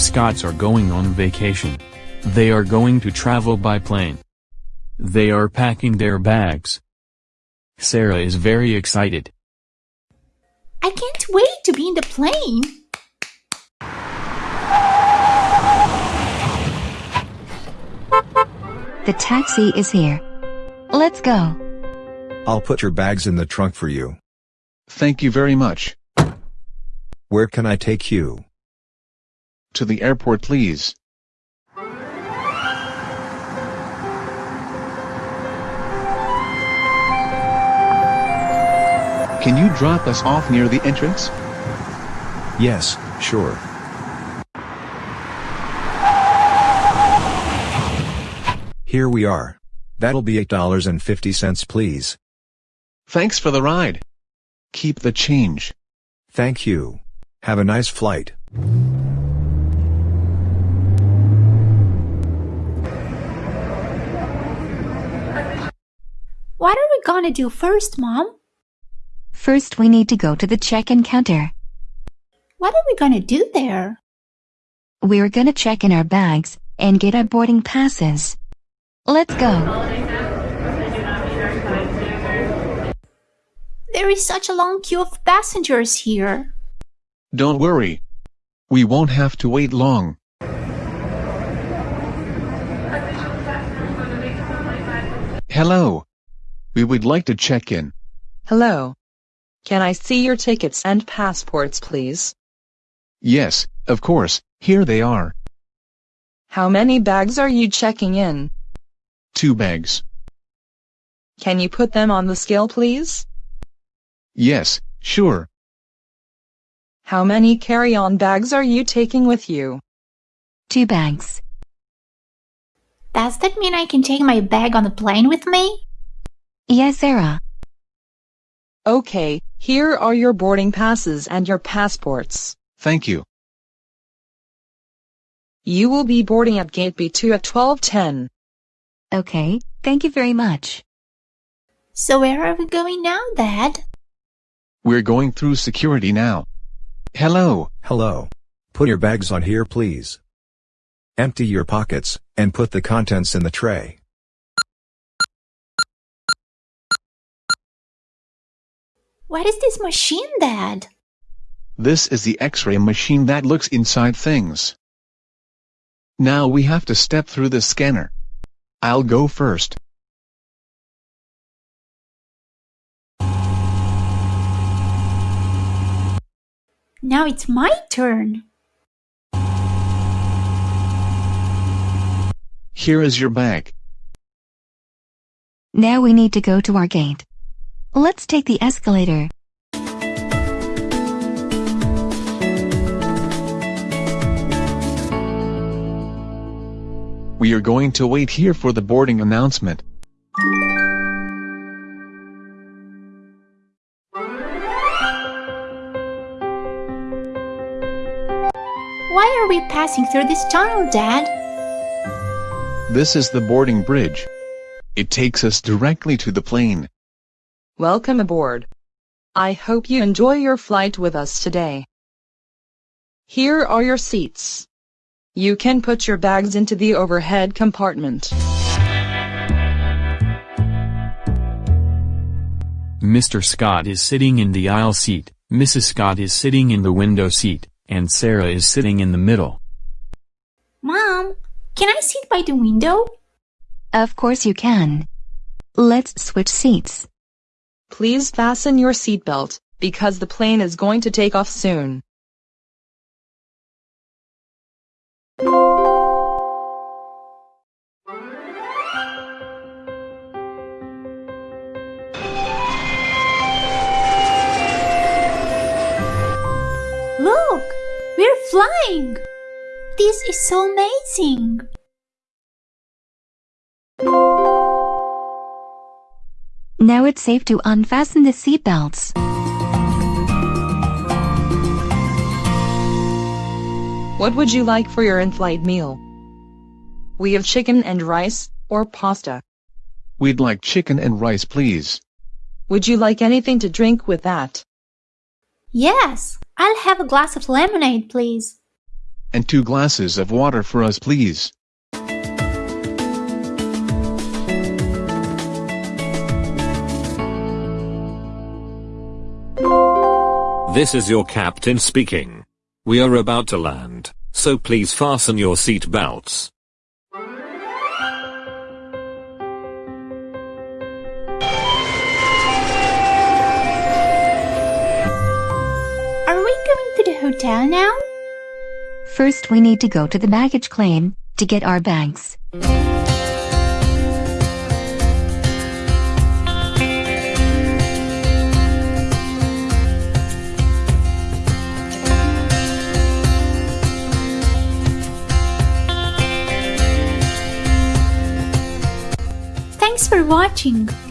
Scotts are going on vacation. They are going to travel by plane. They are packing their bags. Sarah is very excited. I can't wait to be in the plane. The taxi is here. Let's go. I'll put your bags in the trunk for you. Thank you very much. Where can I take you? To the airport please. Can you drop us off near the entrance? Yes, sure. Here we are. That'll be $8.50 please. Thanks for the ride. Keep the change. Thank you. Have a nice flight. What are we gonna do first, Mom? First, we need to go to the check-in counter. What are we gonna do there? We're gonna check in our bags and get our boarding passes. Let's go. There is such a long queue of passengers here. Don't worry. We won't have to wait long. Hello. We would like to check in. Hello. Can I see your tickets and passports, please? Yes, of course, here they are. How many bags are you checking in? Two bags. Can you put them on the scale, please? Yes, sure. How many carry-on bags are you taking with you? Two bags. Does that mean I can take my bag on the plane with me? Yes, Sarah. Okay, here are your boarding passes and your passports. Thank you. You will be boarding at gate B2 at 1210. Okay, thank you very much. So where are we going now, Dad? We're going through security now. Hello. Hello. Put your bags on here please. Empty your pockets, and put the contents in the tray. What is this machine, Dad? This is the X-ray machine that looks inside things. Now we have to step through the scanner. I'll go first. Now it's my turn. Here is your bag. Now we need to go to our gate. Let's take the escalator. We are going to wait here for the boarding announcement. Why are we passing through this tunnel, Dad? This is the boarding bridge. It takes us directly to the plane. Welcome aboard. I hope you enjoy your flight with us today. Here are your seats. You can put your bags into the overhead compartment. Mr. Scott is sitting in the aisle seat, Mrs. Scott is sitting in the window seat, and Sarah is sitting in the middle. Mom, can I sit by the window? Of course you can. Let's switch seats. Please fasten your seatbelt, because the plane is going to take off soon. Look, we're flying. This is so amazing. Now it's safe to unfasten the seatbelts. What would you like for your in-flight meal? We have chicken and rice, or pasta. We'd like chicken and rice please. Would you like anything to drink with that? Yes, I'll have a glass of lemonade, please. and two glasses of water for us please. This is your captain speaking. We are about to land, so please fasten your seat belts. Are we going to the hotel now? First we need to go to the baggage claim to get our bags. Watching.